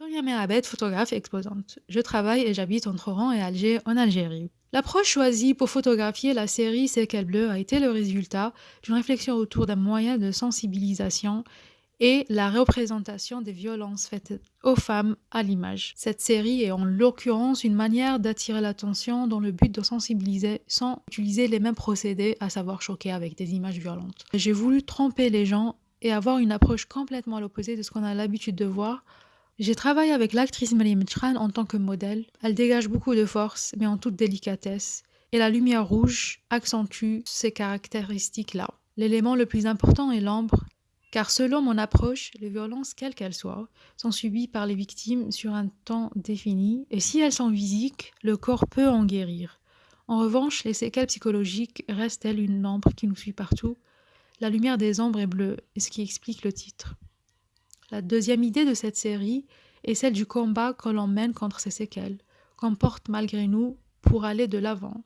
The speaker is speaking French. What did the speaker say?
Myriam Abed, photographe exposante. Je travaille et j'habite entre Oran et Alger, en Algérie. L'approche choisie pour photographier la série C'est quel bleu a été le résultat d'une réflexion autour d'un moyen de sensibilisation et la représentation des violences faites aux femmes à l'image. Cette série est en l'occurrence une manière d'attirer l'attention dans le but de sensibiliser sans utiliser les mêmes procédés, à savoir choquer avec des images violentes. J'ai voulu tromper les gens et avoir une approche complètement à l'opposé de ce qu'on a l'habitude de voir j'ai travaillé avec l'actrice Mariam Tchran en tant que modèle. Elle dégage beaucoup de force, mais en toute délicatesse. Et la lumière rouge accentue ces caractéristiques-là. L'élément le plus important est l'ombre, car selon mon approche, les violences, quelles qu'elles soient, sont subies par les victimes sur un temps défini, et si elles sont physiques, le corps peut en guérir. En revanche, les séquelles psychologiques restent, elles, une ombre qui nous suit partout? La lumière des ombres est bleue, ce qui explique le titre. La deuxième idée de cette série est celle du combat que l'on mène contre ces séquelles, qu'on porte malgré nous pour aller de l'avant.